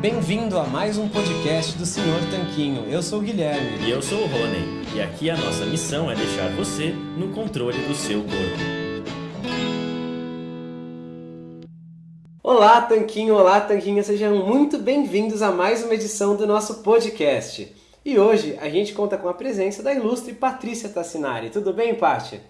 Bem-vindo a mais um podcast do Senhor Tanquinho. Eu sou o Guilherme. E eu sou o Rony. E aqui a nossa missão é deixar você no controle do seu corpo. Olá, Tanquinho! Olá, Tanquinha! Sejam muito bem-vindos a mais uma edição do nosso podcast. E hoje a gente conta com a presença da ilustre Patrícia Tassinari. Tudo bem, Paty?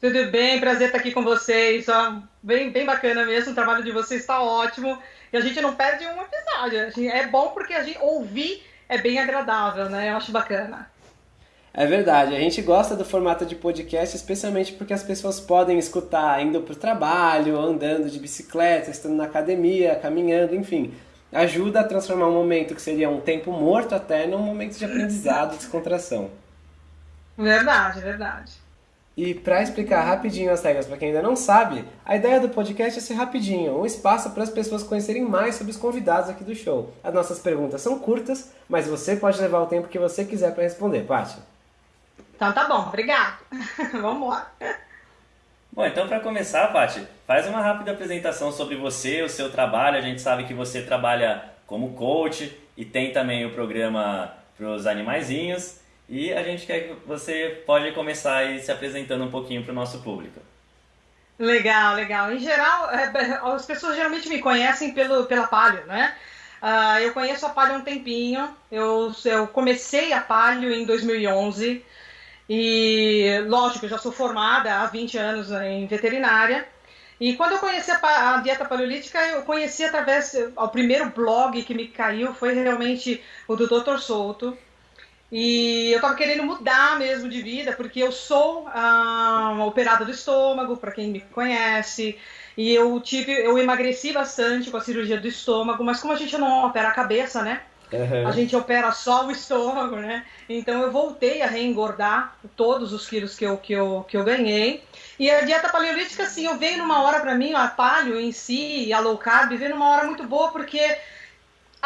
Tudo bem, prazer estar aqui com vocês. Ó, bem, bem bacana mesmo, o trabalho de vocês está ótimo. E a gente não perde um episódio. É bom porque a gente ouvir é bem agradável, né? Eu acho bacana. É verdade, a gente gosta do formato de podcast, especialmente porque as pessoas podem escutar indo para o trabalho, andando de bicicleta, estando na academia, caminhando, enfim. Ajuda a transformar um momento que seria um tempo morto até num momento de aprendizado e descontração. Verdade, verdade. E para explicar rapidinho as regras para quem ainda não sabe, a ideia do podcast é ser rapidinho, um espaço para as pessoas conhecerem mais sobre os convidados aqui do show. As nossas perguntas são curtas, mas você pode levar o tempo que você quiser para responder, Paty. Então tá bom, obrigado. Vamos lá. Bom, então para começar, Paty, faz uma rápida apresentação sobre você, o seu trabalho. A gente sabe que você trabalha como coach e tem também o programa para os animaizinhos. E a gente quer que você pode começar aí se apresentando um pouquinho para o nosso público. Legal, legal. Em geral, é, as pessoas geralmente me conhecem pelo, pela Palio, né? Uh, eu conheço a Palio há um tempinho. Eu, eu comecei a Palio em 2011. E, lógico, eu já sou formada há 20 anos em veterinária. E quando eu conheci a, a, dieta paleolítica, eu conheci através. O primeiro blog que me caiu foi realmente o do Dr. Souto. E eu estava querendo mudar mesmo de vida, porque eu sou ah, operada do estômago, para quem me conhece. E eu tive, eu emagreci bastante com a cirurgia do estômago, mas como a gente não opera a cabeça, né? Uhum. A gente opera só o estômago, né? Então eu voltei a reengordar todos os quilos que eu, que eu, que eu ganhei. E a dieta paleolítica, assim, eu veio numa hora para mim, a paleo em si, a low carb, veio numa hora muito boa, porque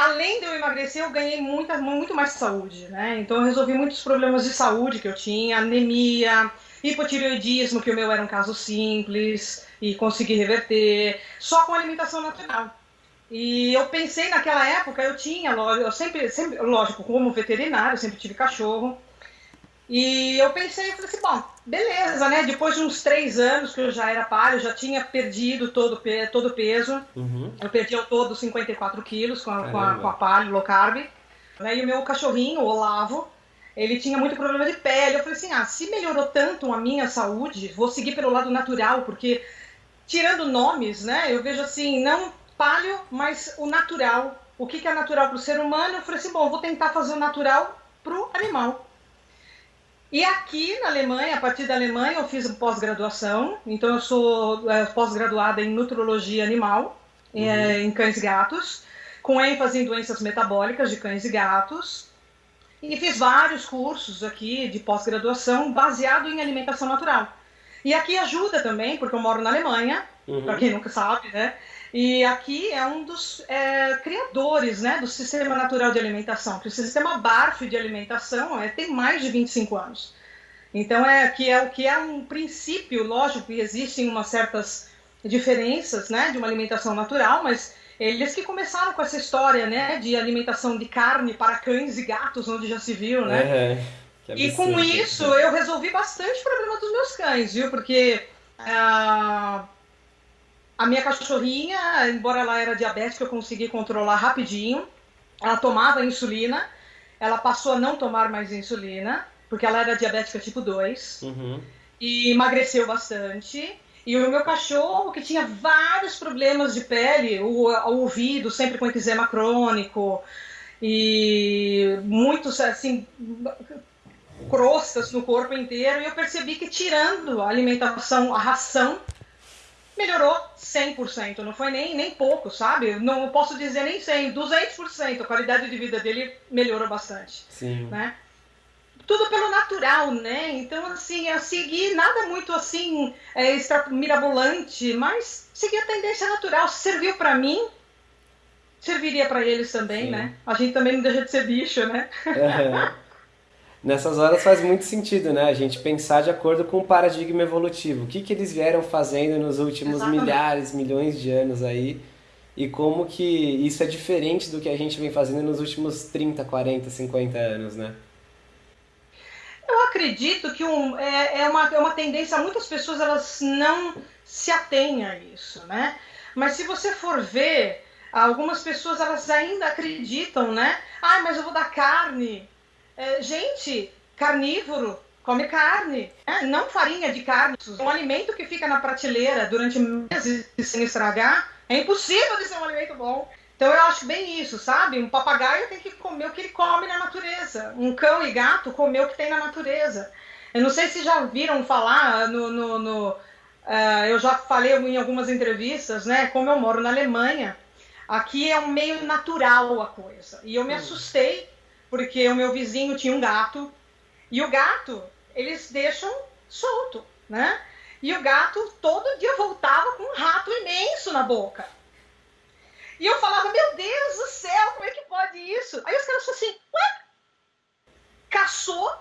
além de eu emagrecer, eu ganhei muita, muito mais saúde, né? Então eu resolvi muitos problemas de saúde que eu tinha, anemia, hipotireoidismo, que o meu era um caso simples, e consegui reverter, só com alimentação natural. E eu pensei naquela época, eu tinha, eu sempre, sempre lógico, como veterinário, eu sempre tive cachorro, e eu pensei, eu falei assim, bom, beleza, né? Depois de uns três anos que eu já era palio, já tinha perdido todo, todo o peso. Uhum. Eu perdi ao todo 54 quilos com a, com a, com a palio low carb. Né? E o meu cachorrinho, o Olavo, ele tinha muito problema de pele. Eu falei assim, ah, se melhorou tanto a minha saúde, vou seguir pelo lado natural, porque tirando nomes, né? Eu vejo assim, não palio, mas o natural. O que, que é natural para o ser humano? Eu falei assim, bom, vou tentar fazer o natural para o animal. E aqui na Alemanha, a partir da Alemanha, eu fiz pós-graduação. Então, eu sou é, pós-graduada em nutrologia animal, é, uhum. em cães e gatos, com ênfase em doenças metabólicas de cães e gatos. E fiz vários cursos aqui de pós-graduação baseado em alimentação natural. E aqui ajuda também, porque eu moro na Alemanha, uhum. para quem nunca sabe, né? E aqui é um dos é, criadores né, do sistema natural de alimentação, que o sistema BARF de alimentação é, tem mais de 25 anos. Então, é que é o que é um princípio, lógico que existem umas certas diferenças né, de uma alimentação natural, mas eles que começaram com essa história né, de alimentação de carne para cães e gatos, onde já se viu, né? É, e com isso eu resolvi bastante problema dos meus cães, viu? Porque. Ah, a minha cachorrinha, embora ela era diabética, eu consegui controlar rapidinho. Ela tomava insulina, ela passou a não tomar mais insulina, porque ela era diabética tipo 2. Uhum. E emagreceu bastante. E o meu cachorro, que tinha vários problemas de pele, o, o ouvido sempre com eczema crônico, e muitos, assim, crostas no corpo inteiro, e eu percebi que tirando a alimentação, a ração, melhorou 100%, não foi nem, nem pouco, sabe? Não posso dizer nem 100, 200%, a qualidade de vida dele melhorou bastante, Sim. né? Tudo pelo natural, né? Então, assim, eu segui nada muito, assim, é, mirabolante, mas segui a tendência natural. Serviu para mim, serviria para eles também, Sim. né? A gente também não deixa de ser bicho, né? É. Nessas horas faz muito sentido, né? A gente pensar de acordo com o paradigma evolutivo. O que, que eles vieram fazendo nos últimos Exatamente. milhares, milhões de anos aí. e como que isso é diferente do que a gente vem fazendo nos últimos 30, 40, 50 anos, né? Eu acredito que um, é, é, uma, é uma tendência, muitas pessoas elas não se atêm a isso, né? Mas se você for ver, algumas pessoas elas ainda acreditam, né? Ah, mas eu vou dar carne. É, gente, carnívoro come carne, né? não farinha de carne. Um alimento que fica na prateleira durante meses sem estragar é impossível de ser um alimento bom. Então eu acho bem isso, sabe? Um papagaio tem que comer o que ele come na natureza. Um cão e gato comer o que tem na natureza. Eu não sei se já viram falar no, no, no uh, eu já falei em algumas entrevistas, né? Como eu moro na Alemanha, aqui é um meio natural a coisa. E eu me hum. assustei porque o meu vizinho tinha um gato e o gato eles deixam solto, né? E o gato todo dia voltava com um rato imenso na boca. E eu falava, meu Deus do céu, como é que pode isso? Aí os caras falaram assim, ué? Caçou,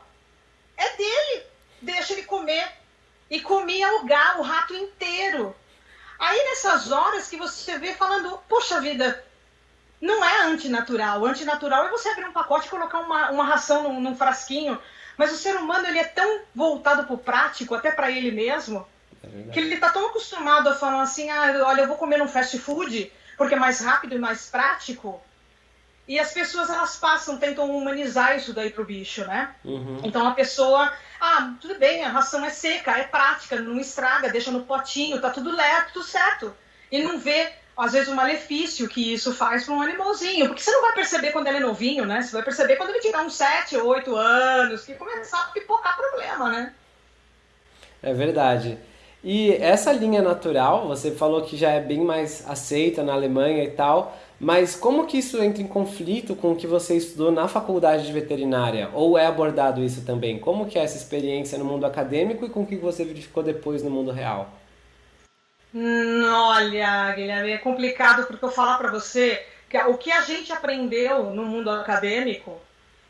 é dele, deixa ele comer. E comia o gato, o rato inteiro. Aí nessas horas que você vê falando, poxa vida, não é antinatural. O antinatural é você abrir um pacote e colocar uma, uma ração num, num frasquinho. Mas o ser humano ele é tão voltado para o prático, até para ele mesmo, é que ele está tão acostumado a falar assim, ah, olha, eu vou comer num fast food, porque é mais rápido e mais prático. E as pessoas elas passam, tentam humanizar isso daí pro bicho, né? Uhum. Então a pessoa, ah, tudo bem, a ração é seca, é prática, não estraga, deixa no potinho, tá tudo lerto, tudo certo. E não vê, às vezes, o malefício que isso faz para um animalzinho. Porque você não vai perceber quando ele é novinho, né? Você vai perceber quando ele tiver uns 7, 8 anos, que começar a pipocar problema, né? É verdade. E essa linha natural, você falou que já é bem mais aceita na Alemanha e tal, mas como que isso entra em conflito com o que você estudou na faculdade de veterinária? Ou é abordado isso também? Como que é essa experiência no mundo acadêmico e com o que você verificou depois no mundo real? Hum, olha, Guilherme, é complicado porque eu falar para você que o que a gente aprendeu no mundo acadêmico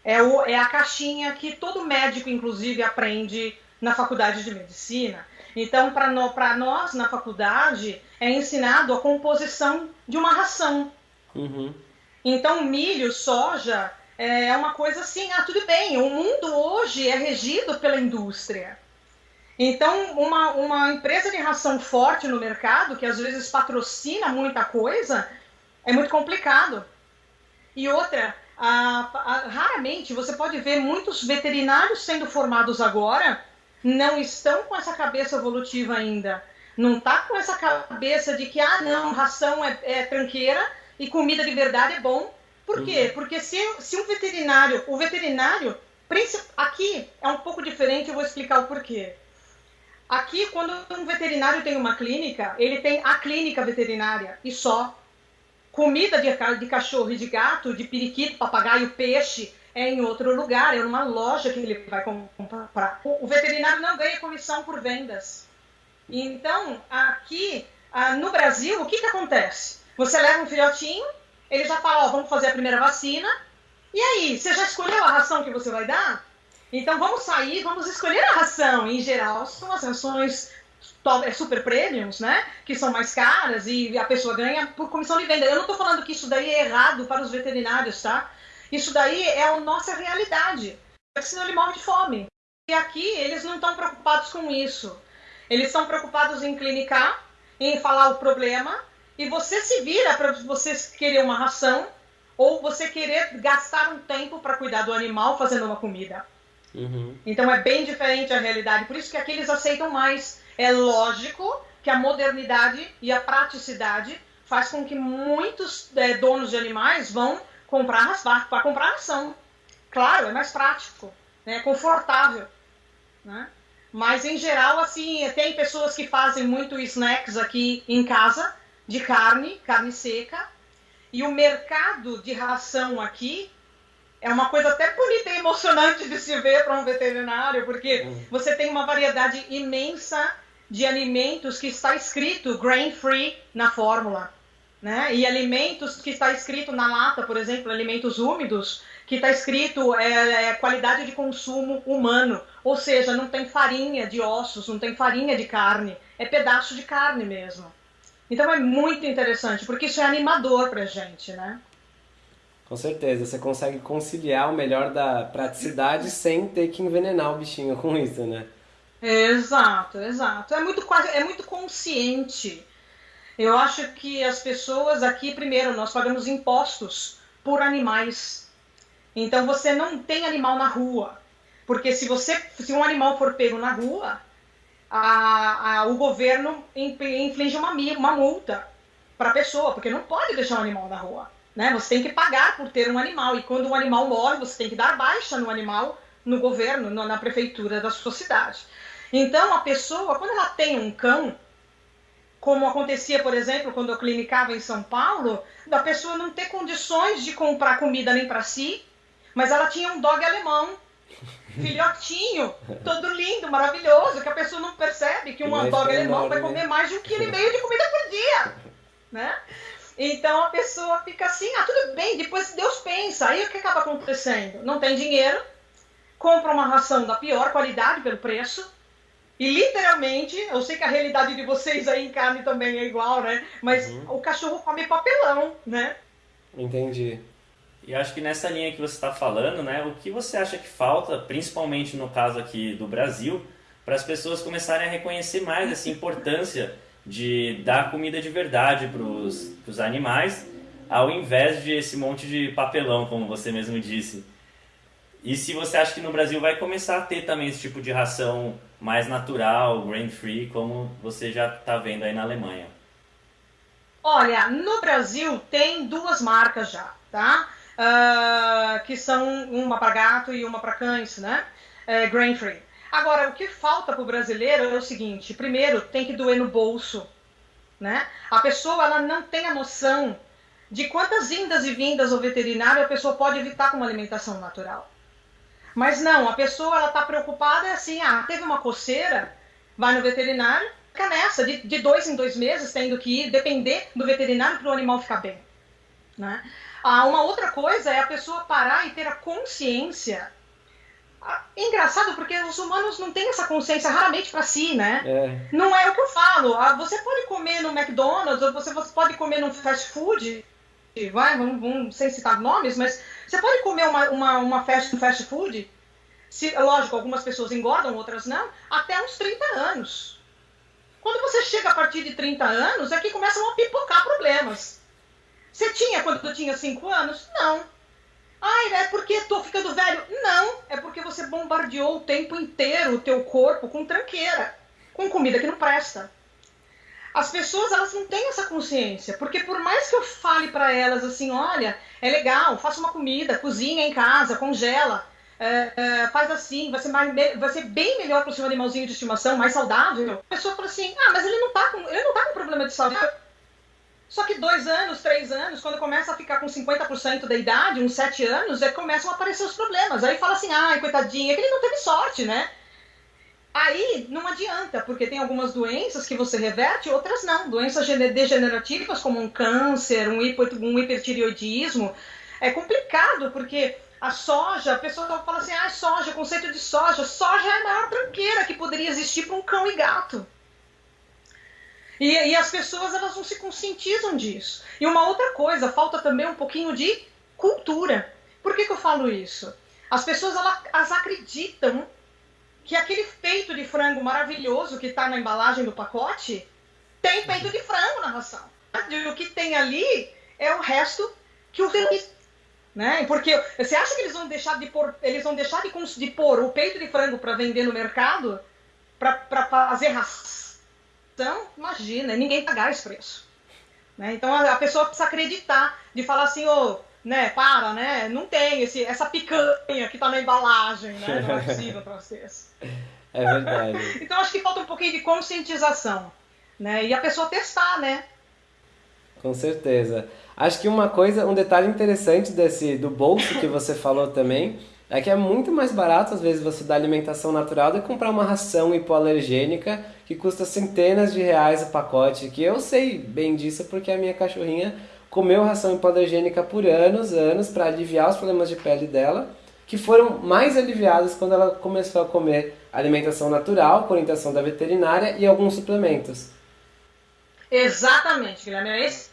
é, o, é a caixinha que todo médico, inclusive, aprende na faculdade de medicina então, para no, nós, na faculdade, é ensinado a composição de uma ração. Uhum. Então, milho, soja, é uma coisa assim, ah, tudo bem, o mundo hoje é regido pela indústria. Então, uma, uma empresa de ração forte no mercado, que às vezes patrocina muita coisa, é muito complicado. E outra, a, a, raramente você pode ver muitos veterinários sendo formados agora não estão com essa cabeça evolutiva ainda. Não tá com essa cabeça de que, ah, não, ração é, é tranqueira e comida de verdade é bom. Por quê? Uhum. Porque se, se um veterinário, o veterinário, aqui é um pouco diferente, eu vou explicar o porquê. Aqui, quando um veterinário tem uma clínica, ele tem a clínica veterinária e só. Comida de, de cachorro e de gato, de periquito, papagaio, peixe, é em outro lugar, é numa loja que ele vai comprar. O veterinário não ganha comissão por vendas. Então, aqui no Brasil, o que, que acontece? Você leva um filhotinho, ele já fala, ó, vamos fazer a primeira vacina, e aí, você já escolheu a ração que você vai dar? Então vamos sair, vamos escolher a ração. Em geral, são as rações é, super premiums, né? Que são mais caras e a pessoa ganha por comissão de venda. Eu não estou falando que isso daí é errado para os veterinários, tá? Isso daí é a nossa realidade. Porque senão ele morre de fome. E aqui eles não estão preocupados com isso. Eles estão preocupados em clinicar, em falar o problema, e você se vira para você querer uma ração ou você querer gastar um tempo para cuidar do animal fazendo uma comida. Uhum. Então é bem diferente a realidade. Por isso que aqui eles aceitam mais. É lógico que a modernidade e a praticidade faz com que muitos é, donos de animais vão comprar para comprar ação. Claro, é mais prático, né? é confortável. Né? Mas em geral, assim, tem pessoas que fazem muito snacks aqui em casa de carne, carne seca. E o mercado de ração aqui é uma coisa até bonita e emocionante de se ver para um veterinário, porque uhum. você tem uma variedade imensa de alimentos que está escrito grain free na fórmula né? E alimentos que está escrito na lata, por exemplo, alimentos úmidos, que está escrito é, é, qualidade de consumo humano, ou seja, não tem farinha de ossos, não tem farinha de carne, é pedaço de carne mesmo. Então é muito interessante, porque isso é animador pra gente, né? Com certeza, você consegue conciliar o melhor da praticidade sem ter que envenenar o bichinho com isso, né? Exato, exato. É muito, é muito consciente. Eu acho que as pessoas aqui, primeiro, nós pagamos impostos por animais. Então você não tem animal na rua. Porque se você se um animal for pego na rua, a, a, o governo inflige uma, uma multa para a pessoa, porque não pode deixar um animal na rua. Né? Você tem que pagar por ter um animal. E quando um animal morre, você tem que dar baixa no animal no governo, na prefeitura da sua cidade. Então, a pessoa, quando ela tem um cão, como acontecia, por exemplo, quando eu clinicava em São Paulo, da pessoa não ter condições de comprar comida nem para si, mas ela tinha um dog alemão, filhotinho, todo lindo, maravilhoso, que a pessoa não percebe que um dog alemão vai comer mais de um quilo e meio de comida por dia, né? Então a pessoa fica assim, ah, tudo bem, depois Deus pensa. Aí o que acaba acontecendo? Não tem dinheiro, compra uma ração da pior qualidade pelo preço, e literalmente, eu sei que a realidade de vocês aí em carne também é igual, né? Mas uhum. o cachorro come papelão, né? Entendi. E acho que nessa linha que você está falando, né? O que você acha que falta, principalmente no caso aqui do Brasil, para as pessoas começarem a reconhecer mais essa importância de dar comida de verdade para os animais, ao invés de esse monte de papelão, como você mesmo disse. E se você acha que no Brasil vai começar a ter também esse tipo de ração mais natural, grain free, como você já está vendo aí na Alemanha? Olha, no Brasil tem duas marcas já, tá? Uh, que são uma para gato e uma para cães, né? É, grain free. Agora, o que falta para o brasileiro é o seguinte: primeiro, tem que doer no bolso, né? A pessoa ela não tem a noção de quantas indas e vindas ao veterinário a pessoa pode evitar com uma alimentação natural. Mas não, a pessoa ela está preocupada é assim, ah, teve uma coceira, vai no veterinário, fica nessa, de, de dois em dois meses, tendo que ir, depender do veterinário para o animal ficar bem. Né? Ah, uma outra coisa é a pessoa parar e ter a consciência. Ah, engraçado porque os humanos não têm essa consciência raramente para si, né? É. Não é o que eu falo. Ah, você pode comer no McDonald's, ou você, você pode comer num fast food, vai, vamos, vamos, sem citar nomes, mas você pode comer uma, uma, uma fast, um fast food, se, lógico, algumas pessoas engordam, outras não, até uns 30 anos. Quando você chega a partir de 30 anos, é que começam a pipocar problemas. Você tinha quando tinha 5 anos? Não. Ai, é porque estou ficando velho? Não, é porque você bombardeou o tempo inteiro o teu corpo com tranqueira, com comida que não presta as pessoas elas não têm essa consciência, porque por mais que eu fale para elas assim, olha, é legal, faça uma comida, cozinha em casa, congela, é, é, faz assim, vai ser, mais, vai ser bem melhor para o seu animalzinho de estimação, mais saudável. A pessoa fala assim, ah, mas ele não tá com, ele não tá com problema de saúde. Só que dois anos, três anos, quando começa a ficar com 50% da idade, uns sete anos, é começam a aparecer os problemas. Aí fala assim, ai, coitadinha, é que ele não teve sorte, né? Aí não adianta, porque tem algumas doenças que você reverte, outras não. Doenças degenerativas, como um câncer, um, um hipertireoidismo. É complicado, porque a soja, a pessoa fala assim, ah, soja, conceito de soja. Soja é a maior tranqueira que poderia existir para um cão e gato. E, e, as pessoas elas não se conscientizam disso. E uma outra coisa, falta também um pouquinho de cultura. Por que, que eu falo isso? As pessoas elas, elas acreditam que aquele peito de frango maravilhoso que está na embalagem do pacote tem peito de frango na ração. O que tem ali é o resto que o né? Porque você acha que eles vão deixar de pôr, eles vão deixar de, de pôr o peito de frango para vender no mercado para fazer ração? Imagina, ninguém pagar esse preço. Né? Então a, pessoa precisa acreditar, de falar assim, ô, oh, né, para, né? Não tem esse, essa picanha que tá na embalagem, né? Não é possível para vocês. É verdade. então acho que falta um pouquinho de conscientização, né? E a pessoa testar, né? Com certeza. Acho que uma coisa, um detalhe interessante desse do bolso que você falou também, é que é muito mais barato às vezes você dar alimentação natural do que comprar uma ração hipoalergênica que custa centenas de reais o pacote, que eu sei bem disso porque a minha cachorrinha comeu ração hipoalergênica por anos, anos, para aliviar os problemas de pele dela, que foram mais aliviados quando ela começou a comer alimentação natural, com orientação da veterinária e alguns suplementos. Exatamente, Guilherme. É esse,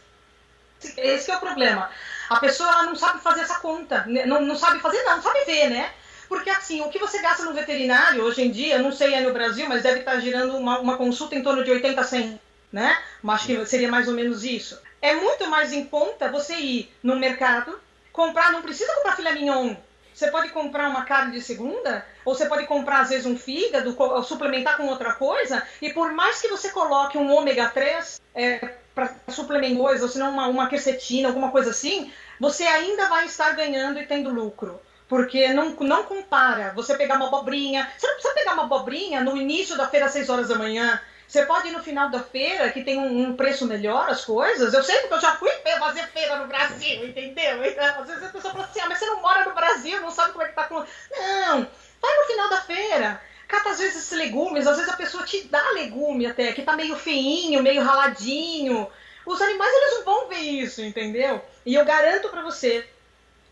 esse é o problema. A pessoa não sabe fazer essa conta. Né? Não, não sabe fazer, não, sabe ver, né? Porque assim, o que você gasta no veterinário hoje em dia, não sei aí no Brasil, mas deve estar girando uma, uma consulta em torno de 80 a 100, né? Acho que seria mais ou menos isso. É muito mais em conta você ir no mercado, comprar, não precisa comprar filé mignon. Você pode comprar uma carne de segunda, ou você pode comprar às vezes um fígado, suplementar com outra coisa, e por mais que você coloque um ômega 3 é, para suplementar coisa, ou senão uma, uma quercetina, alguma coisa assim, você ainda vai estar ganhando e tendo lucro. Porque não, não compara você pegar uma abobrinha. Você não precisa pegar uma abobrinha no início da feira às 6 horas da manhã. Você pode ir no final da feira, que tem um, um, preço melhor, as coisas. Eu sei porque eu já fui fazer feira no Brasil, entendeu? Então, às vezes a pessoa fala assim, ah, mas você não mora no Brasil, não sabe como é que tá com... Não, vai no final da feira. Cata às vezes legumes, às vezes a pessoa te dá legume até, que tá meio feinho, meio raladinho. Os animais, eles não vão ver isso, entendeu? E eu garanto para você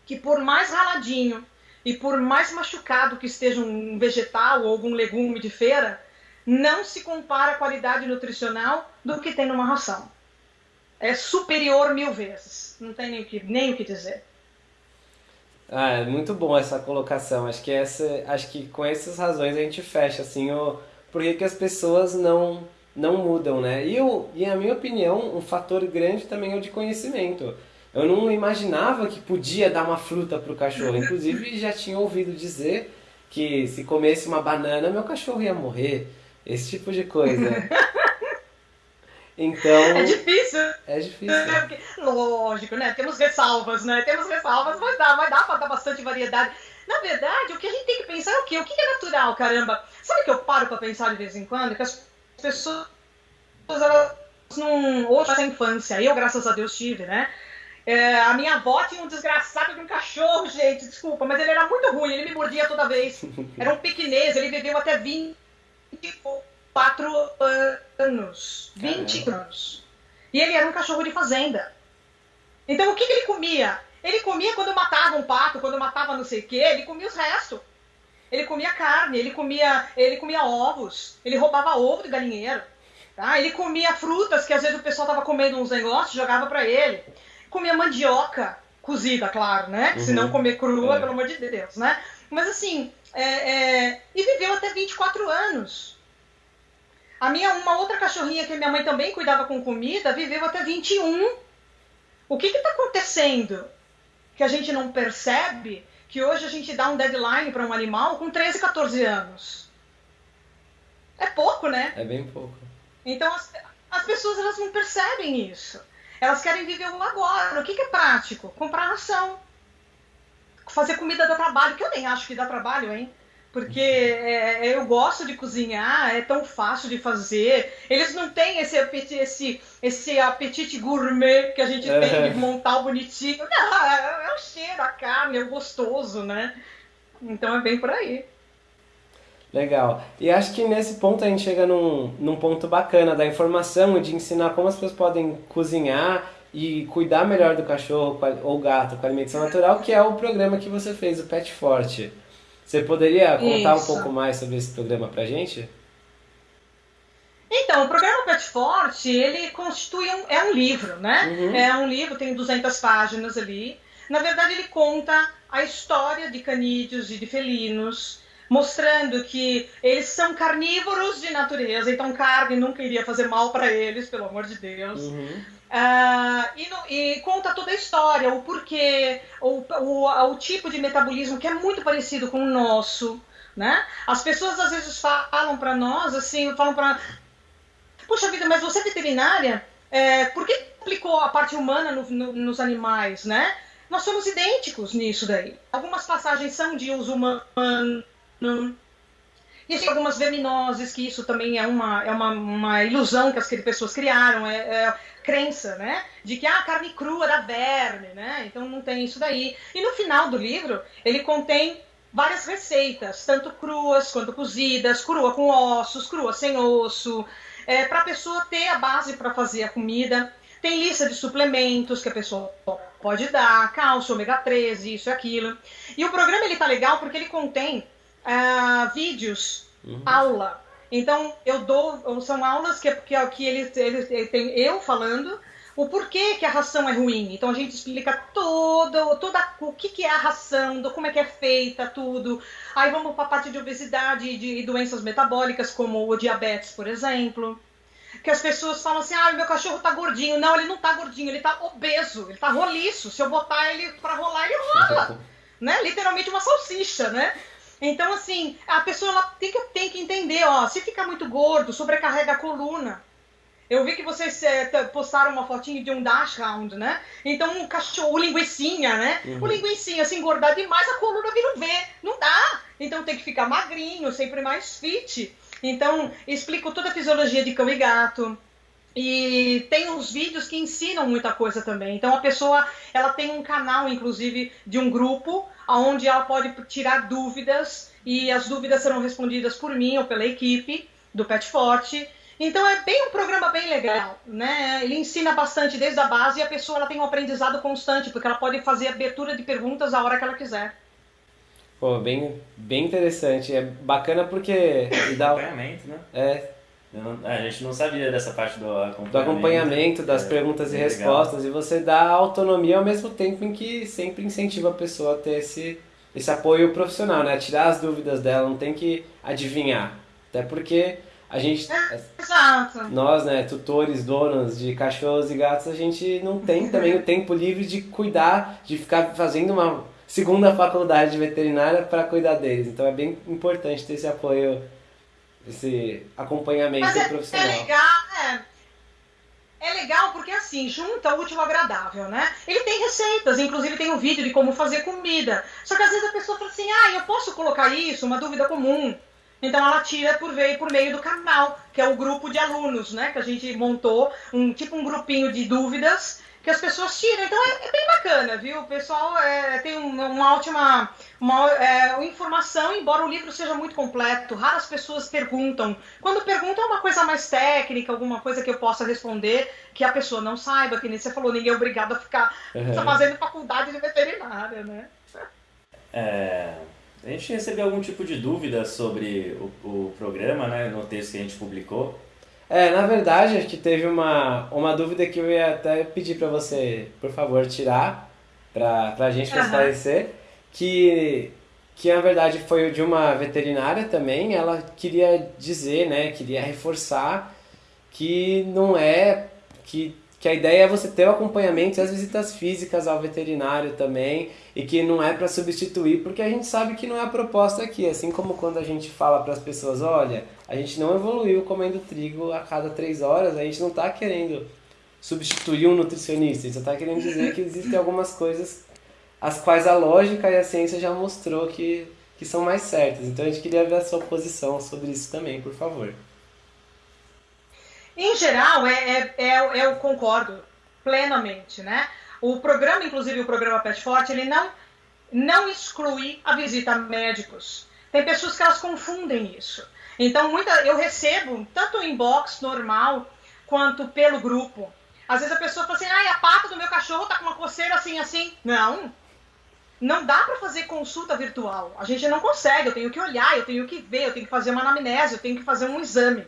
que por mais raladinho e por mais machucado que esteja um vegetal ou algum legume de feira, não se compara a qualidade nutricional do que tem numa ração. É superior mil vezes. Não tem nem o que, nem o que dizer. Ah, é muito bom essa colocação. Acho que essa, acho que com essas razões a gente fecha assim o por que as pessoas não não mudam, né? E, eu, e a minha opinião, um fator grande também é o de conhecimento. Eu não imaginava que podia dar uma fruta para o cachorro. Inclusive, já tinha ouvido dizer que se comesse uma banana, meu cachorro ia morrer. Esse tipo de coisa. Então. É difícil. É difícil. É, lógico, né? Temos ressalvas, né? Temos ressalvas, mas dá, vai dar para dar bastante variedade. Na verdade, o que a gente tem que pensar é o quê? O que é natural, caramba? Sabe o que eu paro para pensar de vez em quando? Que as pessoas, elas não. Hoje, essa infância, eu, graças a Deus, tive, né? É, a minha avó tinha um desgraçado de um cachorro, gente, desculpa, mas ele era muito ruim, ele me mordia toda vez. Era um pequinês, ele viveu até 24 anos. 20 Caramba. anos. E ele era um cachorro de fazenda. Então o que, que ele comia? Ele comia quando matava um pato, quando matava não sei o quê, ele comia os restos. Ele comia carne, ele comia, ele comia ovos, ele roubava ovo de galinheiro. Tá? Ele comia frutas que às vezes o pessoal tava comendo uns negócios, jogava para ele comia mandioca cozida, claro, né? Uhum. Se não comer crua, é. pelo amor de Deus, né? Mas assim, é, é... e viveu até 24 anos. A minha, uma outra cachorrinha que minha mãe também cuidava com comida, viveu até 21. O que está acontecendo que a gente não percebe que hoje a gente dá um deadline para um animal com 13, 14 anos? É pouco, né? É bem pouco. Então as, as pessoas elas não percebem isso. Elas querem viver o agora. O que, que é prático? Comprar ração. Fazer comida dá trabalho, que eu nem acho que dá trabalho, hein? Porque é, eu gosto de cozinhar, é tão fácil de fazer. Eles não têm esse apetite, esse, esse apetite gourmet que a gente é. tem de montar o bonitinho. Não, é, é o cheiro, a carne, é o gostoso, né? Então é bem por aí. Legal. E acho que nesse ponto a gente chega num, num ponto bacana da informação e de ensinar como as pessoas podem cozinhar e cuidar melhor do cachorro ou gato com alimentação natural, que é o programa que você fez, o Pet Forte. Você poderia contar Isso. um pouco mais sobre esse programa pra gente? Então, o programa Pet Forte, ele constitui um, é um livro, né? Uhum. É um livro, tem 200 páginas ali. Na verdade, ele conta a história de canídeos e de felinos, mostrando que eles são carnívoros de natureza, então carne nunca iria fazer mal para eles, pelo amor de Deus. Uhum. Uh, e, no, e, conta toda a história, o porquê, o, o, o, tipo de metabolismo que é muito parecido com o nosso, né? As pessoas às vezes falam para nós assim, falam para, puxa vida, mas você é veterinária, é, por que aplicou a parte humana no, no, nos animais, né? Nós somos idênticos nisso daí. Algumas passagens são de uso humano tem algumas verminoses, que isso também é uma, é uma, uma ilusão que as pessoas criaram, é, é crença, né? De que ah, a carne crua dá verme, né? Então não tem isso daí. E no final do livro, ele contém várias receitas, tanto cruas quanto cozidas, crua com ossos, crua sem osso, é, para a pessoa ter a base para fazer a comida. Tem lista de suplementos que a pessoa pode dar, cálcio, ômega 3, isso e aquilo. E o programa ele tá legal porque ele contém uh, vídeos, uhum. aula. Então, eu dou, são aulas que, que, que eles, eles, eles tem eu falando o porquê que a ração é ruim. Então a gente explica todo, toda o que, que é a ração, do, como é que é feita, tudo. Aí vamos para a parte de obesidade e de doenças metabólicas, como o diabetes, por exemplo. Que as pessoas falam assim, ah, meu cachorro tá gordinho. Não, ele não tá gordinho, ele tá obeso, ele tá roliço. Se eu botar ele para rolar, ele rola. né? Literalmente uma salsicha, né? Então, assim, a pessoa tem, que, tem que entender, ó, se ficar muito gordo, sobrecarrega a coluna. Eu vi que vocês é, postaram uma fotinha de um dash round, né? Então o cachorro, o linguicinha, né? Uhum. O linguicinha se engordar demais, a coluna vira um V. Não dá. Então tem que ficar magrinho, sempre mais fit. Então explico toda a fisiologia de cão e gato. E tem uns vídeos que ensinam muita coisa também. Então a pessoa, ela tem um canal, inclusive, de um grupo, onde ela pode tirar dúvidas e as dúvidas serão respondidas por mim ou pela equipe do Pet Forte. Então é bem um programa bem legal, né? Ele ensina bastante desde a base e a pessoa ela tem um aprendizado constante, porque ela pode fazer abertura de perguntas a hora que ela quiser. Pô, bem, bem interessante. É bacana porque dá acompanhamento, né? É. Não, a gente não sabia dessa parte do acompanhamento. Do acompanhamento, das é, perguntas e respostas. Legal. E você dá autonomia ao mesmo tempo em que sempre incentiva a pessoa a ter esse, esse apoio profissional, né? Tirar as dúvidas dela, não tem que adivinhar. Até porque a gente. Exato. Nós, né, tutores, donos de cachorros e gatos, a gente não tem também o tempo livre de cuidar, de ficar fazendo uma segunda faculdade de veterinária para cuidar deles. Então é bem importante ter esse apoio, esse acompanhamento Mas é, profissional. É legal, é. É legal porque assim, junta o útil ao agradável, né? Ele tem receitas, inclusive tem um vídeo de como fazer comida. Só que às vezes a pessoa fala assim, ah, eu posso colocar isso, uma dúvida comum. Então ela tira por meio, por meio do canal, que é o grupo de alunos, né? Que a gente montou, um tipo um grupinho de dúvidas que as pessoas tiram. Então é, é bem bacana, viu? O pessoal é, tem uma, uma ótima uma, é, informação, embora o livro seja muito completo. Raras pessoas perguntam. Quando perguntam é uma coisa mais técnica, alguma coisa que eu possa responder, que a pessoa não saiba, que nem você falou, ninguém é obrigado a ficar uhum. fazendo faculdade de veterinária, né? É, a gente recebeu algum tipo de dúvida sobre o, o programa, né, no texto que a gente publicou. É, na verdade, acho que teve uma, uma dúvida que eu ia até pedir para você, por favor, tirar para a gente uhum. esclarecer, que, que na verdade foi de uma veterinária também, ela queria dizer, né, queria reforçar que não é, que que a ideia é você ter o acompanhamento e as visitas físicas ao veterinário também, e que não é para substituir, porque a gente sabe que não é a proposta aqui. Assim como quando a gente fala para as pessoas: olha, a gente não evoluiu comendo trigo a cada três horas, a gente não está querendo substituir um nutricionista, a gente está querendo dizer que existem algumas coisas as quais a lógica e a ciência já mostrou que, que são mais certas. Então a gente queria ver a sua posição sobre isso também, por favor. Em geral, é, é, é, eu concordo plenamente, né? O programa, inclusive o programa Pet Forte, ele não, não exclui a visita a médicos. Tem pessoas que elas confundem isso. Então, muita, eu recebo, tanto inbox normal, quanto pelo grupo. Às vezes a pessoa fala assim, ah, a pata do meu cachorro tá com uma coceira assim, assim. Não, não dá para fazer consulta virtual. A gente não consegue, eu tenho que olhar, eu tenho que ver, eu tenho que fazer uma anamnese, eu tenho que fazer um exame.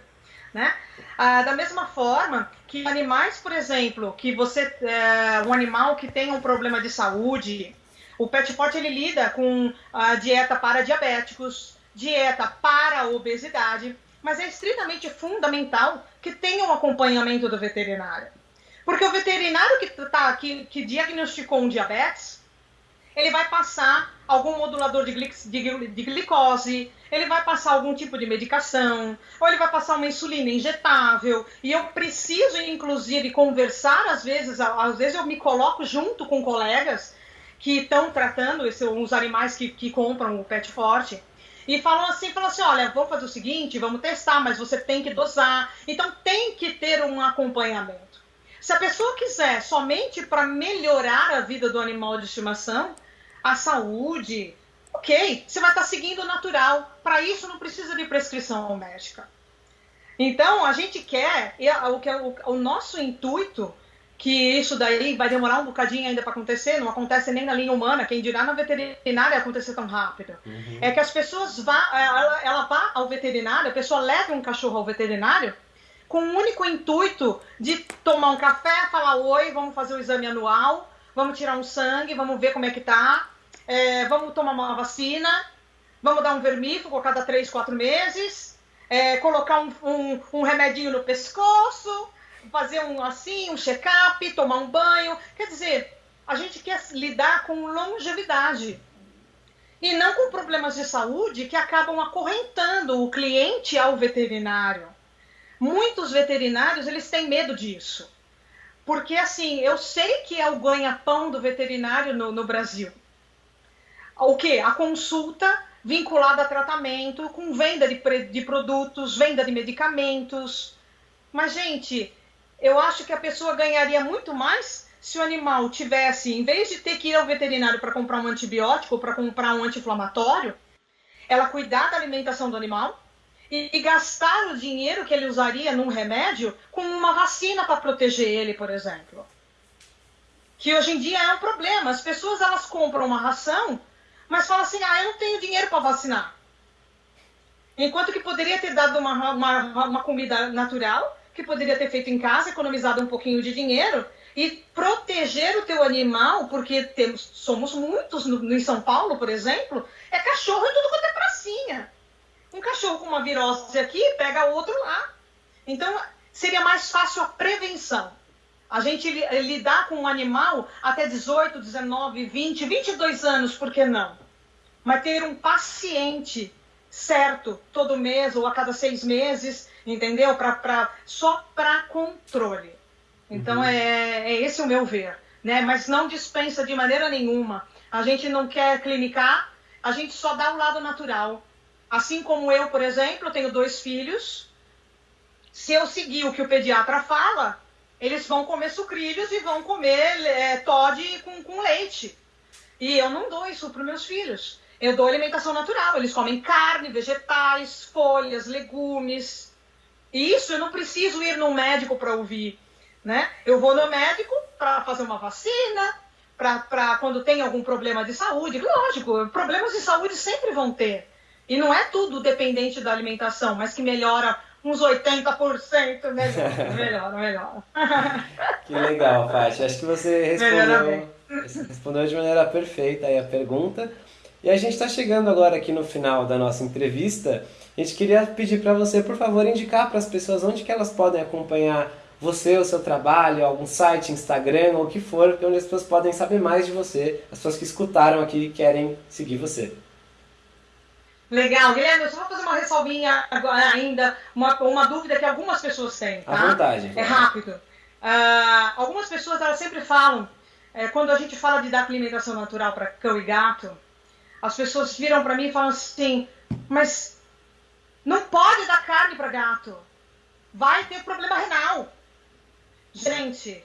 Né? Ah, da mesma forma que animais, por exemplo, que você é, um animal que tem um problema de saúde, o pet port ele lida com a dieta para diabéticos, dieta para obesidade, mas é estritamente fundamental que tenha um acompanhamento do veterinário. Porque o veterinário que, tá, que, que diagnosticou um diabetes, ele vai passar algum modulador de, de, de glicose, ele vai passar algum tipo de medicação, ou ele vai passar uma insulina injetável, e eu preciso, inclusive, conversar, às vezes, às vezes eu me coloco junto com colegas que estão tratando esse, os animais que, que compram o pet forte, e falam assim, falam assim, olha, vamos fazer o seguinte, vamos testar, mas você tem que dosar. Então tem que ter um acompanhamento. Se a pessoa quiser somente para melhorar a vida do animal de estimação, a saúde, ok, você vai estar seguindo o natural. Para isso não precisa de prescrição médica. Então a gente quer, o, que é o, o nosso intuito que isso daí vai demorar um bocadinho ainda para acontecer, não acontece nem na linha humana, quem dirá na veterinária acontecer tão rápido. Uhum. É que as pessoas vá, ela, ela vá ao veterinário, a pessoa leva um cachorro ao veterinário com o único intuito de tomar um café, falar oi, vamos fazer o exame anual, vamos tirar um sangue, vamos ver como é que tá, é, vamos tomar uma vacina, vamos dar um vermífugo a cada três, quatro meses, é, colocar um, um, um remedinho no pescoço, fazer um assim, um check-up, tomar um banho. Quer dizer, a gente quer lidar com longevidade e não com problemas de saúde que acabam acorrentando o cliente ao veterinário. Muitos veterinários eles têm medo disso, porque assim eu sei que é o ganha-pão do veterinário no, no Brasil. O que? A consulta vinculada a tratamento, com venda de, de produtos, venda de medicamentos. Mas gente, eu acho que a pessoa ganharia muito mais se o animal tivesse, em vez de ter que ir ao veterinário para comprar um antibiótico ou para comprar um anti-inflamatório, ela cuidar da alimentação do animal e, e, gastar o dinheiro que ele usaria num remédio com uma vacina para proteger ele, por exemplo. Que hoje em dia é um problema. As pessoas elas compram uma ração, mas falam assim: ah, eu não tenho dinheiro para vacinar. Enquanto que poderia ter dado uma, uma, uma comida natural que poderia ter feito em casa, economizado um pouquinho de dinheiro e proteger o teu animal, porque temos, somos muitos no, no, em São Paulo, por exemplo, é cachorro em tudo quanto é pracinha. Um cachorro com uma virose aqui pega outro lá. Então, seria mais fácil a prevenção. A gente lidar com um animal até 18, 19, 20, 22 anos, por que não? Mas ter um paciente certo todo mês ou a cada seis meses entendeu? Pra, pra, só para controle. Então uhum. é, é esse o meu ver, né? Mas não dispensa de maneira nenhuma. A gente não quer clinicar, a gente só dá o lado natural. Assim como eu, por exemplo, tenho dois filhos. Se eu seguir o que o pediatra fala, eles vão comer sucrilhos e vão comer é, com, com leite. E eu não dou isso para meus filhos. Eu dou alimentação natural. Eles comem carne, vegetais, folhas, legumes. Isso eu não preciso ir no médico para ouvir, né? Eu vou no médico para fazer uma vacina, para quando tem algum problema de saúde. Lógico, problemas de saúde sempre vão ter. E não é tudo dependente da alimentação, mas que melhora uns 80%, melhor, melhor, melhor. Que legal, Paty. Acho que você respondeu, respondeu de maneira perfeita aí a pergunta. E a gente está chegando agora aqui no final da nossa entrevista. A gente queria pedir para você, por favor, indicar para as pessoas onde que elas podem acompanhar você, o seu trabalho, algum site, Instagram ou o que for, onde as pessoas podem saber mais de você, as pessoas que escutaram aqui e querem seguir você. Legal, Guilherme, eu só vou fazer uma ressalvinha agora ainda, uma, uma dúvida que algumas pessoas têm, tá? À vontade. É rápido. Uh, algumas pessoas elas sempre falam, é, quando a gente fala de dar alimentação natural para cão e gato, as pessoas viram para mim e falam assim, mas não pode dar carne para gato. Vai ter problema renal. Gente,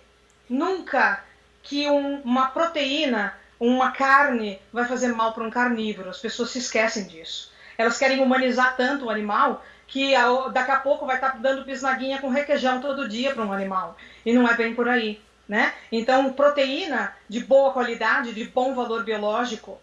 nunca que um, uma proteína, uma carne, vai fazer mal para um carnívoro. As pessoas se esquecem disso. Elas querem humanizar tanto o animal que daqui a pouco vai estar tá dando bisnaguinha com requeijão todo dia para um animal. E não é bem por aí. Né? Então, proteína de boa qualidade, de bom valor biológico,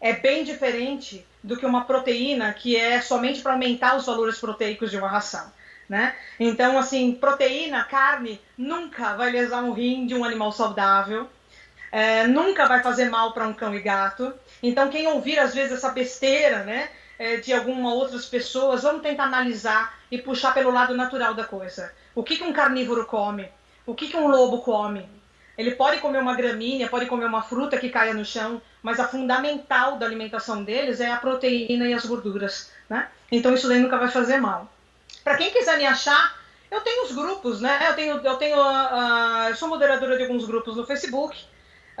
é bem diferente do que uma proteína que é somente para aumentar os valores proteicos de uma ração. Né? Então, assim, proteína, carne, nunca vai lesar um rim de um animal saudável, é, nunca vai fazer mal para um cão e gato. Então, quem ouvir às vezes essa besteira, né, é, de algumas outras pessoas, vamos tentar analisar e puxar pelo lado natural da coisa. O que, que um carnívoro come? O que, que um lobo come? Ele pode comer uma gramínea, pode comer uma fruta que caia no chão, mas a fundamental da alimentação deles é a proteína e as gorduras, né? Então isso daí nunca vai fazer mal. Para quem quiser me achar, eu tenho os grupos, né? Eu tenho, eu tenho, uh, eu sou moderadora de alguns grupos no Facebook.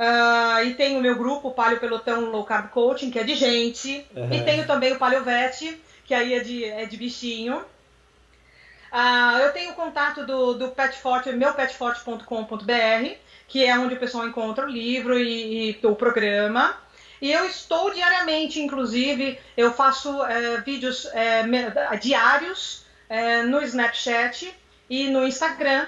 Uh, e tenho o meu grupo, Palio Pelotão Low Carb Coaching, que é de gente. Uhum. E tenho também o Palio Vet, que aí é de, é de bichinho. Uh, eu tenho o contato do, do Petforte, meupetforte.com.br que é onde o pessoal encontra o livro e, e o programa. E eu estou diariamente, inclusive, eu faço é, vídeos é, diários é, no Snapchat e no Instagram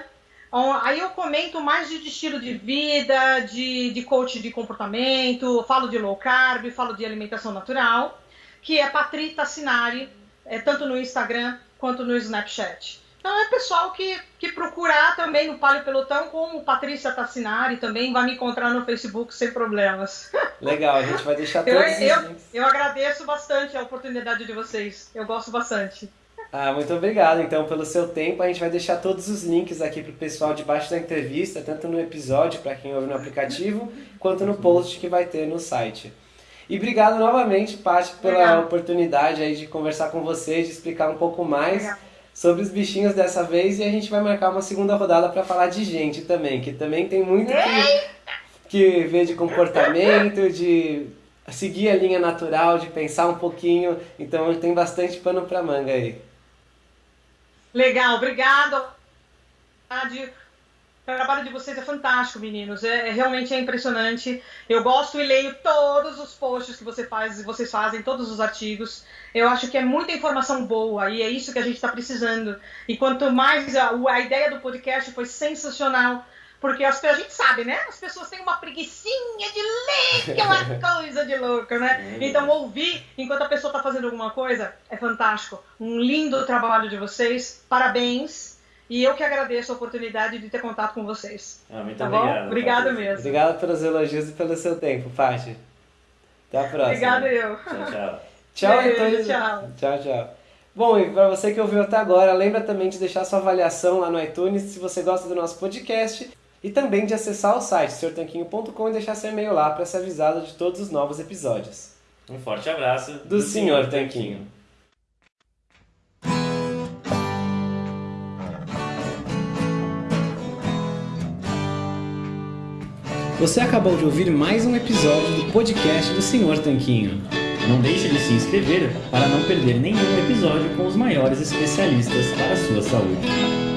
Aí eu comento mais de estilo de vida, de, de coach de comportamento, falo de low carb, falo de alimentação natural, que é Patri Tassinari, é, tanto no Instagram quanto no Snapchat. Então é pessoal que, que procurar também no Palio Pelotão, como Patrícia Tassinari, também vai me encontrar no Facebook sem problemas. Legal, a gente vai deixar todos eu, eu, eu agradeço bastante a oportunidade de vocês. Eu gosto bastante. Ah, muito obrigado então pelo seu tempo. A gente vai deixar todos os links aqui para o pessoal debaixo da entrevista, tanto no episódio para quem ouve no aplicativo, quanto no post que vai ter no site. E obrigado novamente, Paty, pela Obrigado. oportunidade aí de conversar com vocês, de explicar um pouco mais. Obrigado sobre os bichinhos dessa vez e a gente vai marcar uma segunda rodada para falar de gente também, que também tem muito que, que ver de comportamento, de seguir a linha natural, de pensar um pouquinho. Então tem bastante pano para manga aí. Legal, obrigado. O trabalho de vocês é fantástico, meninos. É, é, realmente é impressionante. Eu gosto e leio todos os posts que você faz, vocês fazem, todos os artigos. Eu acho que é muita informação boa e é isso que a gente está precisando. E quanto mais a, a, ideia do podcast foi sensacional, porque as, a gente sabe, né? As pessoas têm uma preguiçinha de ler, que uma coisa de louca, né? É então ouvir enquanto a pessoa está fazendo alguma coisa é fantástico. Um lindo trabalho de vocês. Parabéns. E eu que agradeço a oportunidade de ter contato com vocês. Ah, muito tá obrigado. Bom? Obrigado mesmo. Obrigado pelos elogios e pelo seu tempo, Paty. Até a próxima. Obrigado eu. Tchau, tchau. tchau, Beijo, Tchau. Tchau, tchau. Bom, e para você que ouviu até agora, lembra também de deixar sua avaliação lá no iTunes se você gosta do nosso podcast e também de acessar o site senhortanquinho.com e deixar seu e-mail lá para ser avisado de todos os novos episódios. Um forte abraço do, do Senhor Tanquinho. Você acabou de ouvir mais um episódio do podcast do Senhor Tanquinho. Não deixe de se inscrever para não perder nenhum episódio com os maiores especialistas para a sua saúde.